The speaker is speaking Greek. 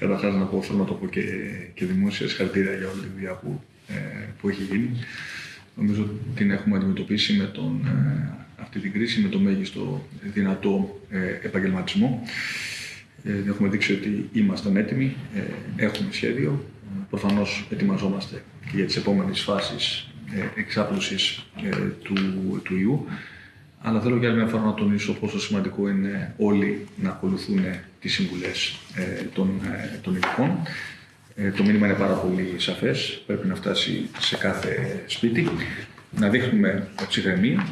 Καταρχάς να πω, θέλω να το πω και, και δημόσια συγχαρητήρια για όλη τη δουλειά που, ε, που έχει γίνει. Νομίζω ότι την έχουμε αντιμετωπίσει με τον, ε, αυτή την κρίση με το μέγιστο δυνατό ε, επαγγελματισμό. Ε, έχουμε δείξει ότι ήμασταν έτοιμοι, ε, έχουμε σχέδιο. Προφανώς ετοιμαζόμαστε και για τις επόμενες φάσεις ε, εξάπλωσης ε, του, του ιού. Αλλά θέλω για άλλη μια φορά να τονίσω πόσο σημαντικό είναι όλοι να ακολουθούν τις συμβουλές ε, των, ε, των ειδικών. Ε, το μήνυμα είναι πάρα πολύ σαφές, πρέπει να φτάσει σε κάθε σπίτι. Να δείχνουμε ψυχραιμία,